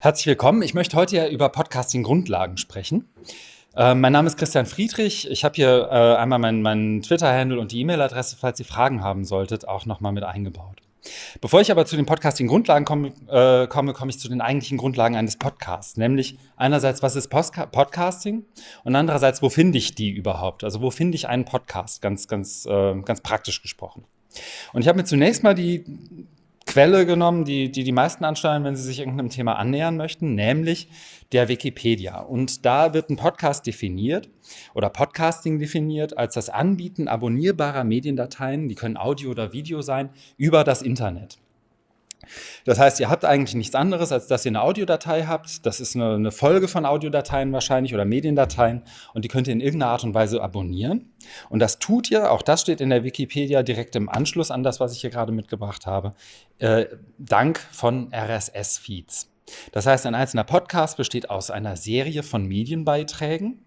Herzlich willkommen. Ich möchte heute ja über Podcasting-Grundlagen sprechen. Äh, mein Name ist Christian Friedrich. Ich habe hier äh, einmal meinen mein Twitter-Handle und die E-Mail-Adresse, falls ihr Fragen haben solltet, auch nochmal mit eingebaut. Bevor ich aber zu den Podcasting-Grundlagen komme, äh, komme, komme ich zu den eigentlichen Grundlagen eines Podcasts. Nämlich einerseits, was ist Postka Podcasting? Und andererseits, wo finde ich die überhaupt? Also wo finde ich einen Podcast? Ganz, ganz, äh, ganz praktisch gesprochen. Und ich habe mir zunächst mal die Quelle genommen, die, die die meisten ansteuern, wenn sie sich irgendeinem Thema annähern möchten, nämlich der Wikipedia. Und da wird ein Podcast definiert oder Podcasting definiert als das Anbieten abonnierbarer Mediendateien, die können Audio oder Video sein, über das Internet. Das heißt, ihr habt eigentlich nichts anderes, als dass ihr eine Audiodatei habt. Das ist eine, Folge von Audiodateien wahrscheinlich oder Mediendateien und die könnt ihr in irgendeiner Art und Weise abonnieren. Und das tut ihr, auch das steht in der Wikipedia direkt im Anschluss an das, was ich hier gerade mitgebracht habe, äh, dank von RSS-Feeds. Das heißt, ein einzelner Podcast besteht aus einer Serie von Medienbeiträgen.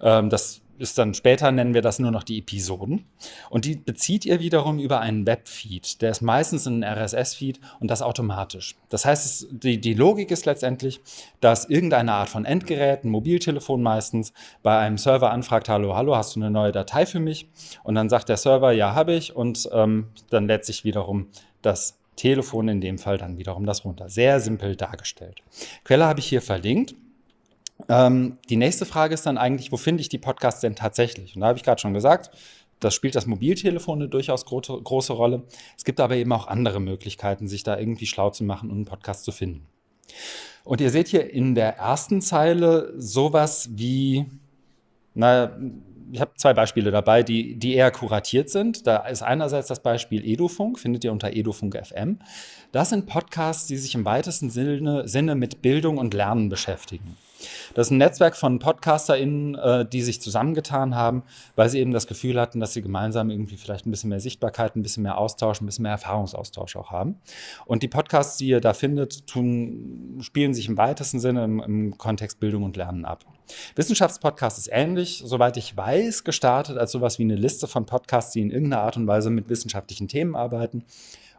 Ähm, das ist dann später nennen wir das nur noch die Episoden. Und die bezieht ihr wiederum über einen Webfeed. Der ist meistens ein RSS-Feed und das automatisch. Das heißt, die, die Logik ist letztendlich, dass irgendeine Art von Endgerät, ein Mobiltelefon meistens, bei einem Server anfragt, hallo, hallo, hast du eine neue Datei für mich? Und dann sagt der Server, ja, habe ich. Und ähm, dann lädt sich wiederum das Telefon in dem Fall dann wiederum das runter. Sehr simpel dargestellt. Quelle habe ich hier verlinkt. Ähm, die nächste Frage ist dann eigentlich, wo finde ich die Podcasts denn tatsächlich? Und da habe ich gerade schon gesagt, das spielt das Mobiltelefon eine durchaus gro große Rolle. Es gibt aber eben auch andere Möglichkeiten, sich da irgendwie schlau zu machen und einen Podcast zu finden. Und ihr seht hier in der ersten Zeile sowas wie, na, ich habe zwei Beispiele dabei, die, die eher kuratiert sind. Da ist einerseits das Beispiel Edufunk, findet ihr unter Edufunk FM. Das sind Podcasts, die sich im weitesten Sinne, Sinne mit Bildung und Lernen beschäftigen. Das ist ein Netzwerk von PodcasterInnen, äh, die sich zusammengetan haben, weil sie eben das Gefühl hatten, dass sie gemeinsam irgendwie vielleicht ein bisschen mehr Sichtbarkeit, ein bisschen mehr Austausch, ein bisschen mehr Erfahrungsaustausch auch haben. Und die Podcasts, die ihr da findet, tun, spielen sich im weitesten Sinne im, im Kontext Bildung und Lernen ab. Wissenschaftspodcast ist ähnlich, soweit ich weiß, gestartet als sowas wie eine Liste von Podcasts, die in irgendeiner Art und Weise mit wissenschaftlichen Themen arbeiten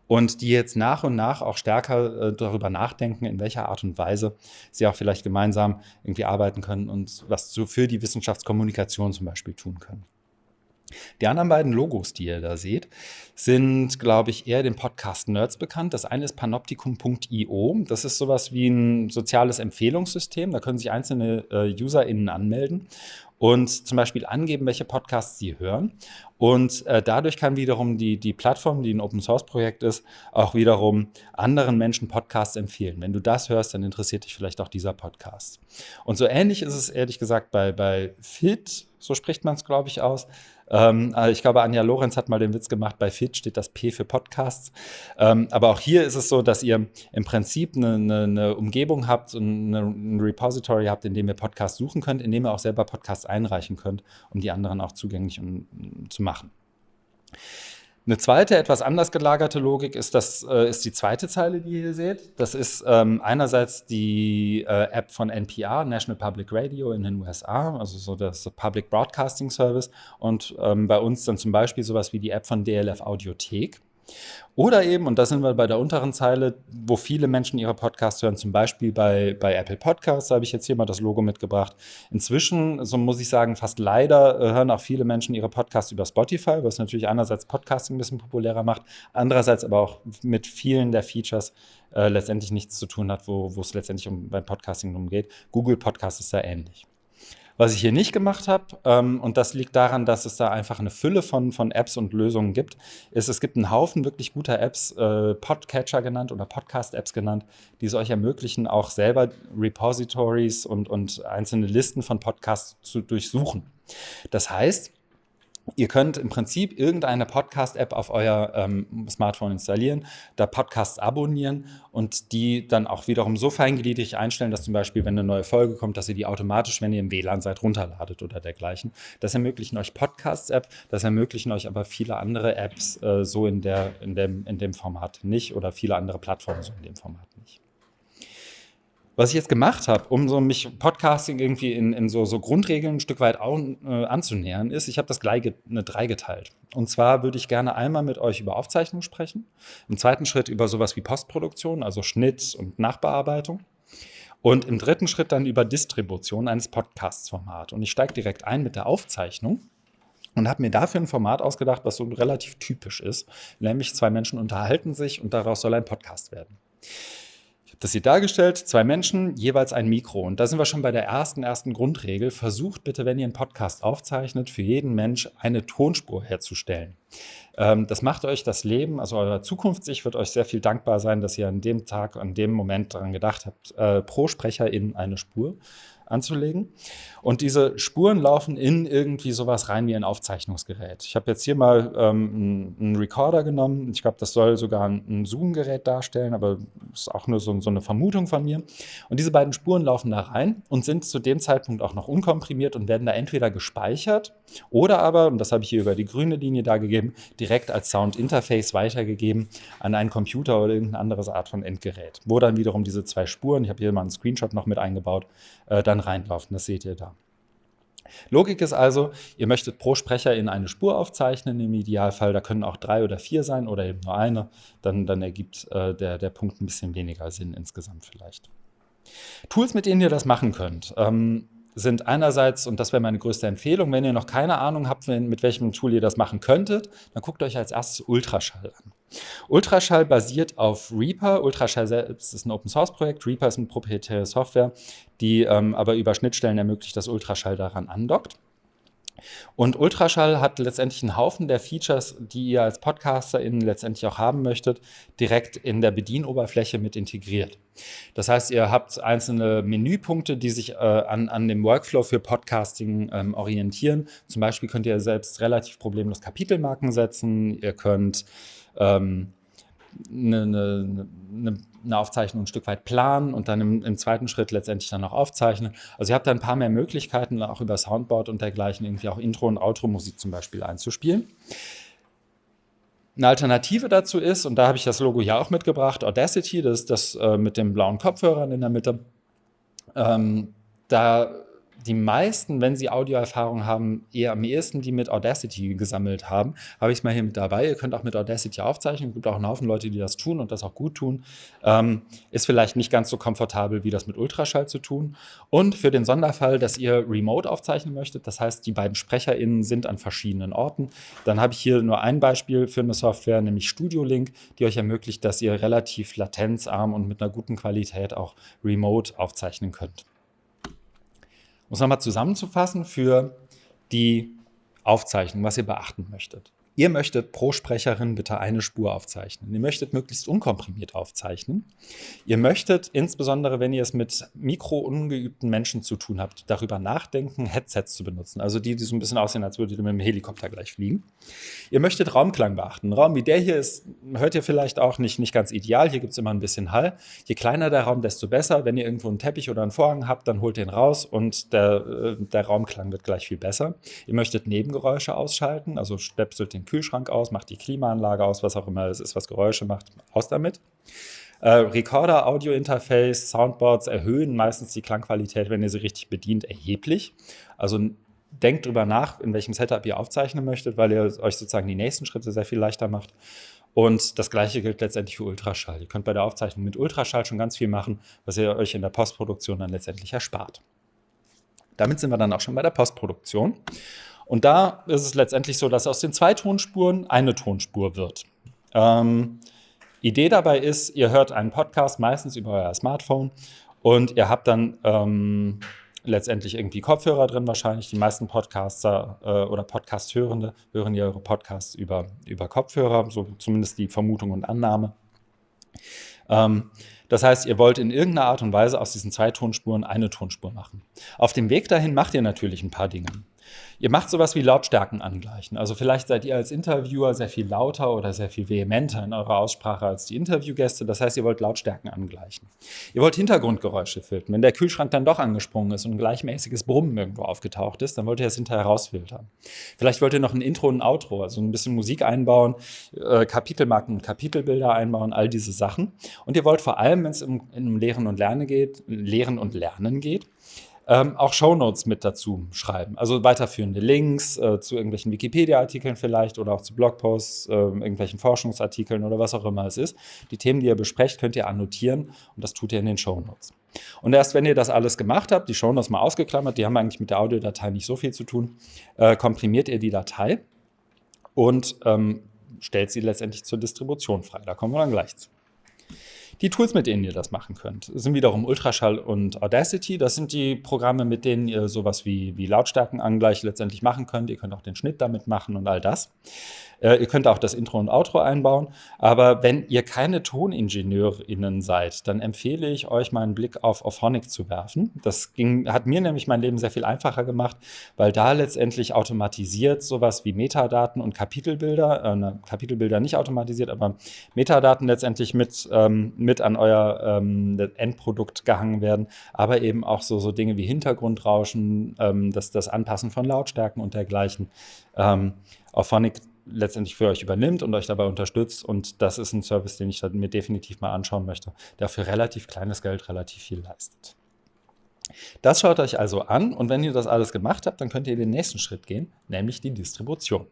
und die jetzt nach und nach auch stärker äh, darüber nachdenken, in welcher Art und Weise sie auch vielleicht gemeinsam irgendwie arbeiten können und was so für die Wissenschaftskommunikation zum Beispiel tun können. Die anderen beiden Logos, die ihr da seht, sind, glaube ich, eher dem Podcast Nerds bekannt. Das eine ist panoptikum.io. Das ist sowas wie ein soziales Empfehlungssystem. Da können sich einzelne äh, UserInnen anmelden und zum Beispiel angeben, welche Podcasts sie hören. Und äh, dadurch kann wiederum die, die Plattform, die ein Open-Source-Projekt ist, auch wiederum anderen Menschen Podcasts empfehlen. Wenn du das hörst, dann interessiert dich vielleicht auch dieser Podcast. Und so ähnlich ist es ehrlich gesagt bei, bei Fit, so spricht man es, glaube ich, aus. Ähm, äh, ich glaube, Anja Lorenz hat mal den Witz gemacht, bei Fit steht das P für Podcasts. Ähm, aber auch hier ist es so, dass ihr im Prinzip eine, eine, eine Umgebung habt und ein Repository habt, in dem ihr Podcasts suchen könnt, in dem ihr auch selber Podcasts einreichen könnt, um die anderen auch zugänglich um, um, zu machen. Eine zweite, etwas anders gelagerte Logik ist, das, äh, ist die zweite Zeile, die ihr hier seht. Das ist ähm, einerseits die äh, App von NPR, National Public Radio in den USA, also so das Public Broadcasting Service. Und ähm, bei uns dann zum Beispiel sowas wie die App von DLF Audiothek. Oder eben, und da sind wir bei der unteren Zeile, wo viele Menschen ihre Podcasts hören, zum Beispiel bei, bei Apple Podcasts, da habe ich jetzt hier mal das Logo mitgebracht. Inzwischen, so muss ich sagen, fast leider äh, hören auch viele Menschen ihre Podcasts über Spotify, was natürlich einerseits Podcasting ein bisschen populärer macht, andererseits aber auch mit vielen der Features äh, letztendlich nichts zu tun hat, wo, es letztendlich um, beim Podcasting umgeht. Google Podcast ist da ähnlich. Was ich hier nicht gemacht habe, ähm, und das liegt daran, dass es da einfach eine Fülle von, von Apps und Lösungen gibt, ist, es gibt einen Haufen wirklich guter Apps, äh, Podcatcher genannt oder Podcast-Apps genannt, die es euch ermöglichen, auch selber Repositories und, und einzelne Listen von Podcasts zu durchsuchen. Das heißt, Ihr könnt im Prinzip irgendeine Podcast-App auf euer ähm, Smartphone installieren, da Podcasts abonnieren und die dann auch wiederum so feingliedrig einstellen, dass zum Beispiel, wenn eine neue Folge kommt, dass ihr die automatisch, wenn ihr im WLAN seid, runterladet oder dergleichen. Das ermöglichen euch Podcasts-App, das ermöglichen euch aber viele andere Apps äh, so in, der, in, dem, in dem Format nicht oder viele andere Plattformen so in dem Format. Was ich jetzt gemacht habe, um so mich Podcasting irgendwie in, in so, so, Grundregeln ein Stück weit auch, äh, anzunähern, ist, ich habe das gleich eine drei geteilt. Und zwar würde ich gerne einmal mit euch über Aufzeichnung sprechen, im zweiten Schritt über sowas wie Postproduktion, also Schnitt und Nachbearbeitung. Und im dritten Schritt dann über Distribution eines Podcasts-Formats. Und ich steige direkt ein mit der Aufzeichnung und habe mir dafür ein Format ausgedacht, was so relativ typisch ist. Nämlich zwei Menschen unterhalten sich und daraus soll ein Podcast werden. Das hier dargestellt, zwei Menschen, jeweils ein Mikro. Und da sind wir schon bei der ersten, ersten Grundregel. Versucht bitte, wenn ihr einen Podcast aufzeichnet, für jeden Mensch eine Tonspur herzustellen. Ähm, das macht euch das Leben, also euer Zukunftssicht wird euch sehr viel dankbar sein, dass ihr an dem Tag, an dem Moment daran gedacht habt, äh, pro Sprecher in eine Spur anzulegen. Und diese Spuren laufen in irgendwie sowas rein wie ein Aufzeichnungsgerät. Ich habe jetzt hier mal ähm, einen Recorder genommen. Ich glaube, das soll sogar ein Zoom-Gerät darstellen, aber ist auch nur so, so, eine Vermutung von mir. Und diese beiden Spuren laufen da rein und sind zu dem Zeitpunkt auch noch unkomprimiert und werden da entweder gespeichert oder aber, und das habe ich hier über die grüne Linie dargegeben, direkt als Sound-Interface weitergegeben an einen Computer oder irgendeine andere Art von Endgerät, wo dann wiederum diese zwei Spuren, ich habe hier mal einen Screenshot noch mit eingebaut, äh, dann reinlaufen. Das seht ihr da. Logik ist also, ihr möchtet pro Sprecher in eine Spur aufzeichnen, im Idealfall, da können auch drei oder vier sein oder eben nur eine, dann, dann ergibt äh, der, der Punkt ein bisschen weniger Sinn insgesamt vielleicht. Tools, mit denen ihr das machen könnt. Ähm, sind einerseits, und das wäre meine größte Empfehlung, wenn ihr noch keine Ahnung habt, mit welchem Tool ihr das machen könntet, dann guckt euch als erstes Ultraschall an. Ultraschall basiert auf Reaper. Ultraschall selbst ist ein Open-Source-Projekt. Reaper ist eine proprietäre Software, die ähm, aber über Schnittstellen ermöglicht, dass Ultraschall daran andockt. Und Ultraschall hat letztendlich einen Haufen der Features, die ihr als PodcasterInnen letztendlich auch haben möchtet, direkt in der Bedienoberfläche mit integriert. Das heißt, ihr habt einzelne Menüpunkte, die sich äh, an, an dem Workflow für Podcasting ähm, orientieren. Zum Beispiel könnt ihr selbst relativ problemlos Kapitelmarken setzen. Ihr könnt ähm, eine, eine, eine, Aufzeichnung ein Stück weit planen und dann im, im, zweiten Schritt letztendlich dann noch aufzeichnen. Also ihr habt da ein paar mehr Möglichkeiten, auch über Soundboard und dergleichen irgendwie auch Intro- und Outro-Musik zum Beispiel einzuspielen. Eine Alternative dazu ist, und da habe ich das Logo ja auch mitgebracht, Audacity, das ist das äh, mit den blauen Kopfhörern in der Mitte. Ähm, da die meisten, wenn sie Audioerfahrung haben, eher am ehesten die mit Audacity gesammelt haben. Habe ich es mal hier mit dabei. Ihr könnt auch mit Audacity aufzeichnen. Es gibt auch einen Haufen Leute, die das tun und das auch gut tun. Ähm, ist vielleicht nicht ganz so komfortabel, wie das mit Ultraschall zu tun. Und für den Sonderfall, dass ihr remote aufzeichnen möchtet, das heißt, die beiden SprecherInnen sind an verschiedenen Orten, dann habe ich hier nur ein Beispiel für eine Software, nämlich Studio Link, die euch ermöglicht, dass ihr relativ latenzarm und mit einer guten Qualität auch remote aufzeichnen könnt. Um es nochmal zusammenzufassen für die Aufzeichnung, was ihr beachten möchtet. Ihr möchtet pro Sprecherin bitte eine Spur aufzeichnen. Ihr möchtet möglichst unkomprimiert aufzeichnen. Ihr möchtet, insbesondere wenn ihr es mit mikroungeübten Menschen zu tun habt, darüber nachdenken, Headsets zu benutzen. Also die, die so ein bisschen aussehen, als würdet ihr mit dem Helikopter gleich fliegen. Ihr möchtet Raumklang beachten. Ein Raum wie der hier ist, hört ihr vielleicht auch nicht, nicht ganz ideal. Hier gibt es immer ein bisschen Hall. Je kleiner der Raum, desto besser. Wenn ihr irgendwo einen Teppich oder einen Vorhang habt, dann holt ihn raus und der, äh, der Raumklang wird gleich viel besser. Ihr möchtet Nebengeräusche ausschalten, also stöpselt den Kühlschrank aus, macht die Klimaanlage aus, was auch immer es ist, was Geräusche macht, aus damit. Äh, Recorder, Audio-Interface, Soundboards erhöhen meistens die Klangqualität, wenn ihr sie richtig bedient, erheblich. Also denkt drüber nach, in welchem Setup ihr aufzeichnen möchtet, weil ihr euch sozusagen die nächsten Schritte sehr viel leichter macht. Und das gleiche gilt letztendlich für Ultraschall. Ihr könnt bei der Aufzeichnung mit Ultraschall schon ganz viel machen, was ihr euch in der Postproduktion dann letztendlich erspart. Damit sind wir dann auch schon bei der Postproduktion. Und da ist es letztendlich so, dass aus den zwei Tonspuren eine Tonspur wird. Ähm, Idee dabei ist, ihr hört einen Podcast meistens über euer Smartphone und ihr habt dann ähm, letztendlich irgendwie Kopfhörer drin wahrscheinlich. Die meisten Podcaster äh, oder Podcast-Hörende hören ihre Podcasts über, über Kopfhörer, so zumindest die Vermutung und Annahme. Ähm, das heißt, ihr wollt in irgendeiner Art und Weise aus diesen zwei Tonspuren eine Tonspur machen. Auf dem Weg dahin macht ihr natürlich ein paar Dinge. Ihr macht sowas wie Lautstärken angleichen. Also vielleicht seid ihr als Interviewer sehr viel lauter oder sehr viel vehementer in eurer Aussprache als die Interviewgäste. Das heißt, ihr wollt Lautstärken angleichen. Ihr wollt Hintergrundgeräusche filtern. Wenn der Kühlschrank dann doch angesprungen ist und ein gleichmäßiges Brummen irgendwo aufgetaucht ist, dann wollt ihr das hinterher rausfiltern. Vielleicht wollt ihr noch ein Intro und ein Outro, also ein bisschen Musik einbauen, äh, Kapitelmarken und Kapitelbilder einbauen, all diese Sachen. Und ihr wollt vor allem, wenn es um, um Lehren und Lernen geht, Lehren und Lernen geht, ähm, auch Shownotes mit dazu schreiben. Also weiterführende Links äh, zu irgendwelchen Wikipedia-Artikeln vielleicht oder auch zu Blogposts, äh, irgendwelchen Forschungsartikeln oder was auch immer es ist. Die Themen, die ihr besprecht, könnt ihr annotieren und das tut ihr in den Shownotes. Und erst wenn ihr das alles gemacht habt, die Shownotes mal ausgeklammert, die haben eigentlich mit der Audiodatei nicht so viel zu tun, äh, komprimiert ihr die Datei und ähm, stellt sie letztendlich zur Distribution frei. Da kommen wir dann gleich zu. Die Tools, mit denen ihr das machen könnt, sind wiederum Ultraschall und Audacity. Das sind die Programme, mit denen ihr sowas wie, wie Lautstärkenangleich letztendlich machen könnt. Ihr könnt auch den Schnitt damit machen und all das. Äh, ihr könnt auch das Intro und Outro einbauen. Aber wenn ihr keine ToningenieurInnen seid, dann empfehle ich euch mal einen Blick auf Auphonic zu werfen. Das ging, hat mir nämlich mein Leben sehr viel einfacher gemacht, weil da letztendlich automatisiert sowas wie Metadaten und Kapitelbilder, äh, Kapitelbilder nicht automatisiert, aber Metadaten letztendlich mit, ähm, mit an euer ähm, Endprodukt gehangen werden, aber eben auch so, so Dinge wie Hintergrundrauschen, ähm, das, das Anpassen von Lautstärken und dergleichen. Ähm, Auphonic letztendlich für euch übernimmt und euch dabei unterstützt. Und das ist ein Service, den ich mir definitiv mal anschauen möchte, der für relativ kleines Geld relativ viel leistet. Das schaut euch also an und wenn ihr das alles gemacht habt, dann könnt ihr den nächsten Schritt gehen, nämlich die Distribution.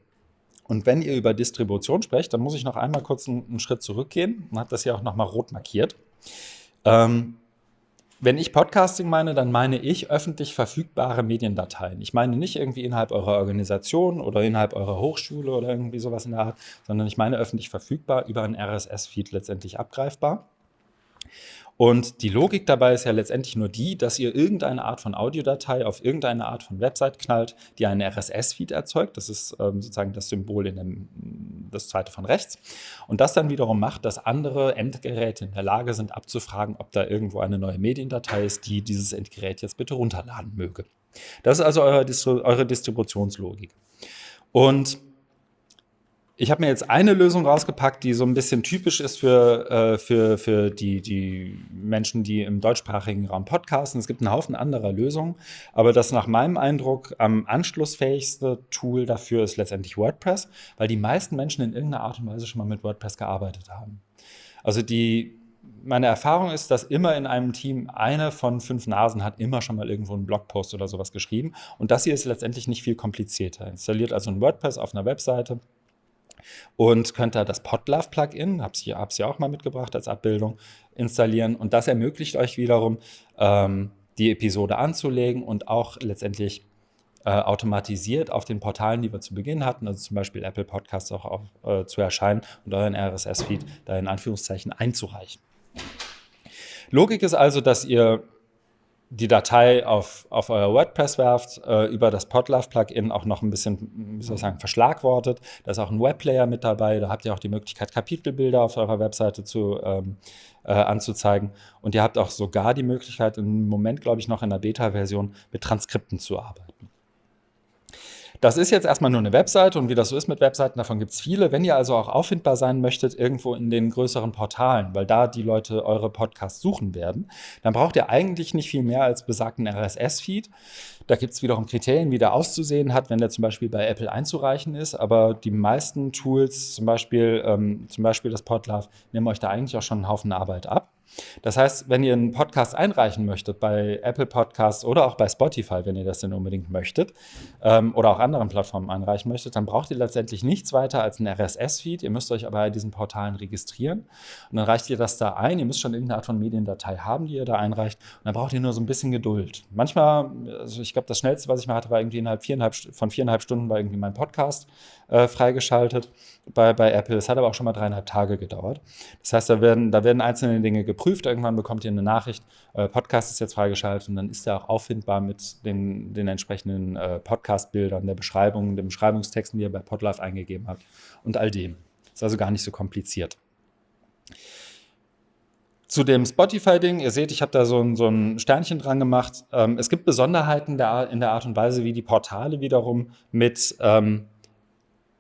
Und wenn ihr über Distribution sprecht, dann muss ich noch einmal kurz einen, einen Schritt zurückgehen und habe das hier auch nochmal rot markiert. Ähm, wenn ich Podcasting meine, dann meine ich öffentlich verfügbare Mediendateien. Ich meine nicht irgendwie innerhalb eurer Organisation oder innerhalb eurer Hochschule oder irgendwie sowas in der Art, sondern ich meine öffentlich verfügbar über einen RSS-Feed letztendlich abgreifbar. Und die Logik dabei ist ja letztendlich nur die, dass ihr irgendeine Art von Audiodatei auf irgendeine Art von Website knallt, die einen RSS-Feed erzeugt. Das ist ähm, sozusagen das Symbol in dem, das zweite von rechts. Und das dann wiederum macht, dass andere Endgeräte in der Lage sind abzufragen, ob da irgendwo eine neue Mediendatei ist, die dieses Endgerät jetzt bitte runterladen möge. Das ist also eure, Distri eure Distributionslogik. Und ich habe mir jetzt eine Lösung rausgepackt, die so ein bisschen typisch ist für, äh, für, für die, die Menschen, die im deutschsprachigen Raum podcasten. Es gibt einen Haufen anderer Lösungen, aber das nach meinem Eindruck am anschlussfähigste Tool dafür ist letztendlich WordPress, weil die meisten Menschen in irgendeiner Art und Weise schon mal mit WordPress gearbeitet haben. Also die, meine Erfahrung ist, dass immer in einem Team eine von fünf Nasen hat immer schon mal irgendwo einen Blogpost oder sowas geschrieben. Und das hier ist letztendlich nicht viel komplizierter. Installiert also ein WordPress auf einer Webseite und könnt da das Podlove-Plugin, habe es hab's ja auch mal mitgebracht als Abbildung, installieren. Und das ermöglicht euch wiederum, ähm, die Episode anzulegen und auch letztendlich äh, automatisiert auf den Portalen, die wir zu Beginn hatten, also zum Beispiel Apple Podcasts auch auf, äh, zu erscheinen und euren RSS-Feed da in Anführungszeichen einzureichen. Logik ist also, dass ihr die Datei auf, auf euer WordPress werft, äh, über das Podlove-Plugin auch noch ein bisschen, wie soll ich sagen, verschlagwortet. Da ist auch ein Webplayer mit dabei, da habt ihr auch die Möglichkeit, Kapitelbilder auf eurer Webseite zu, ähm, äh, anzuzeigen. Und ihr habt auch sogar die Möglichkeit, im Moment, glaube ich, noch in der Beta-Version mit Transkripten zu arbeiten. Das ist jetzt erstmal nur eine Webseite und wie das so ist mit Webseiten, davon gibt es viele. Wenn ihr also auch auffindbar sein möchtet, irgendwo in den größeren Portalen, weil da die Leute eure Podcasts suchen werden, dann braucht ihr eigentlich nicht viel mehr als besagten RSS-Feed. Da gibt es wiederum Kriterien, wie der auszusehen hat, wenn der zum Beispiel bei Apple einzureichen ist. Aber die meisten Tools, zum Beispiel, ähm, zum Beispiel das Podlove, nehmen euch da eigentlich auch schon einen Haufen Arbeit ab. Das heißt, wenn ihr einen Podcast einreichen möchtet bei Apple Podcasts oder auch bei Spotify, wenn ihr das denn unbedingt möchtet, ähm, oder auch anderen Plattformen einreichen möchtet, dann braucht ihr letztendlich nichts weiter als einen RSS-Feed. Ihr müsst euch aber bei diesen Portalen registrieren und dann reicht ihr das da ein. Ihr müsst schon irgendeine Art von Mediendatei haben, die ihr da einreicht. Und dann braucht ihr nur so ein bisschen Geduld. Manchmal, also ich glaube, das schnellste, was ich mal hatte, war irgendwie innerhalb viereinhalb, von viereinhalb Stunden war irgendwie mein Podcast äh, freigeschaltet bei, bei Apple. Es hat aber auch schon mal dreieinhalb Tage gedauert. Das heißt, da werden, da werden einzelne Dinge geprüft. Irgendwann bekommt ihr eine Nachricht, äh, Podcast ist jetzt freigeschaltet und dann ist er auch auffindbar mit den, den entsprechenden äh, Podcast-Bildern, der Beschreibung, den Beschreibungstexten, die ihr bei Podlife eingegeben habt und all dem. Ist also gar nicht so kompliziert. Zu dem Spotify-Ding, ihr seht, ich habe da so ein, so ein, Sternchen dran gemacht. Ähm, es gibt Besonderheiten der, in der Art und Weise, wie die Portale wiederum mit ähm,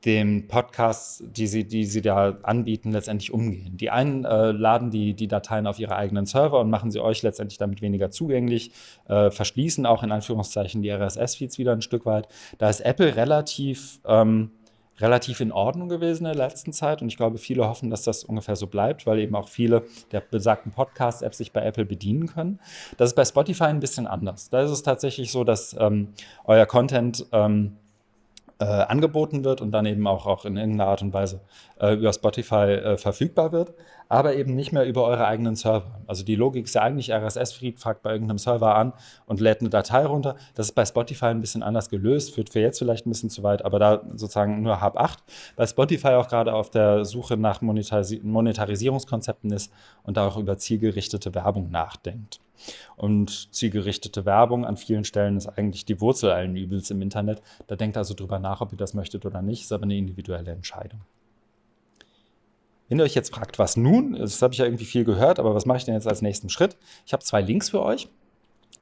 dem Podcast, die sie, die sie da anbieten, letztendlich umgehen. Die einen äh, laden die, die Dateien auf ihre eigenen Server und machen sie euch letztendlich damit weniger zugänglich, äh, verschließen auch in Anführungszeichen die RSS-Feeds wieder ein Stück weit. Da ist Apple relativ, ähm, relativ in Ordnung gewesen in der letzten Zeit und ich glaube, viele hoffen, dass das ungefähr so bleibt, weil eben auch viele der besagten Podcast-Apps sich bei Apple bedienen können. Das ist bei Spotify ein bisschen anders. Da ist es tatsächlich so, dass ähm, euer Content ähm, äh, angeboten wird und dann eben auch, auch in irgendeiner Art und Weise äh, über Spotify äh, verfügbar wird, aber eben nicht mehr über eure eigenen Server. Also die Logik ist ja eigentlich, RSS-Feed fragt bei irgendeinem Server an und lädt eine Datei runter. Das ist bei Spotify ein bisschen anders gelöst, führt für jetzt vielleicht ein bisschen zu weit, aber da sozusagen nur Hab 8. Bei Spotify auch gerade auf der Suche nach Monetaris Monetarisierungskonzepten ist und da auch über zielgerichtete Werbung nachdenkt. Und zielgerichtete Werbung an vielen Stellen ist eigentlich die Wurzel allen Übels im Internet. Da denkt also drüber nach, ob ihr das möchtet oder nicht, ist aber eine individuelle Entscheidung. Wenn ihr euch jetzt fragt, was nun, das habe ich ja irgendwie viel gehört, aber was mache ich denn jetzt als nächsten Schritt? Ich habe zwei Links für euch.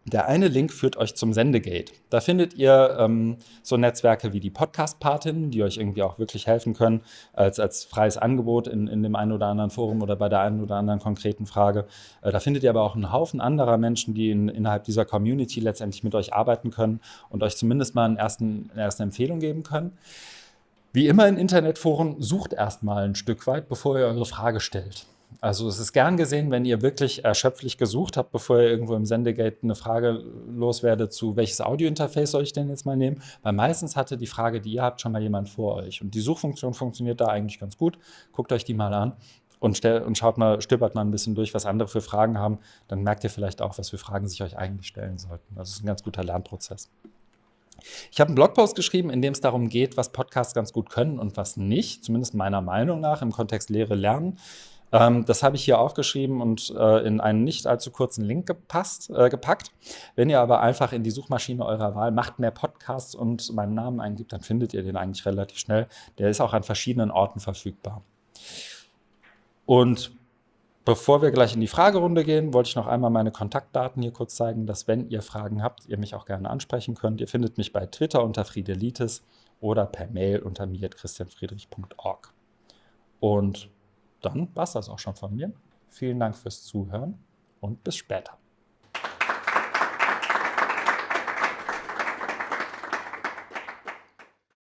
Der eine Link führt euch zum Sendegate. Da findet ihr ähm, so Netzwerke wie die Podcast-Patinnen, die euch irgendwie auch wirklich helfen können, als, als freies Angebot in, in dem einen oder anderen Forum oder bei der einen oder anderen konkreten Frage. Äh, da findet ihr aber auch einen Haufen anderer Menschen, die in, innerhalb dieser Community letztendlich mit euch arbeiten können und euch zumindest mal einen ersten, eine erste Empfehlung geben können. Wie immer in Internetforen, sucht erstmal ein Stück weit, bevor ihr eure Frage stellt. Also es ist gern gesehen, wenn ihr wirklich erschöpflich gesucht habt, bevor ihr irgendwo im Sendegate eine Frage loswerdet zu, welches Audiointerface soll ich denn jetzt mal nehmen? Weil meistens hatte die Frage, die ihr habt, schon mal jemand vor euch. Und die Suchfunktion funktioniert da eigentlich ganz gut. Guckt euch die mal an und, und schaut mal, stöbert mal ein bisschen durch, was andere für Fragen haben. Dann merkt ihr vielleicht auch, was für Fragen sich euch eigentlich stellen sollten. Das ist ein ganz guter Lernprozess. Ich habe einen Blogpost geschrieben, in dem es darum geht, was Podcasts ganz gut können und was nicht, zumindest meiner Meinung nach im Kontext Lehre lernen. Ähm, das habe ich hier aufgeschrieben und äh, in einen nicht allzu kurzen Link gepasst, äh, gepackt. Wenn ihr aber einfach in die Suchmaschine eurer Wahl macht mehr Podcasts und meinen Namen eingibt, dann findet ihr den eigentlich relativ schnell. Der ist auch an verschiedenen Orten verfügbar. Und Bevor wir gleich in die Fragerunde gehen, wollte ich noch einmal meine Kontaktdaten hier kurz zeigen, dass wenn ihr Fragen habt, ihr mich auch gerne ansprechen könnt. Ihr findet mich bei Twitter unter Friedelitis oder per Mail unter mir.christianfriedrich.org. Und dann war es das auch schon von mir. Vielen Dank fürs Zuhören und bis später.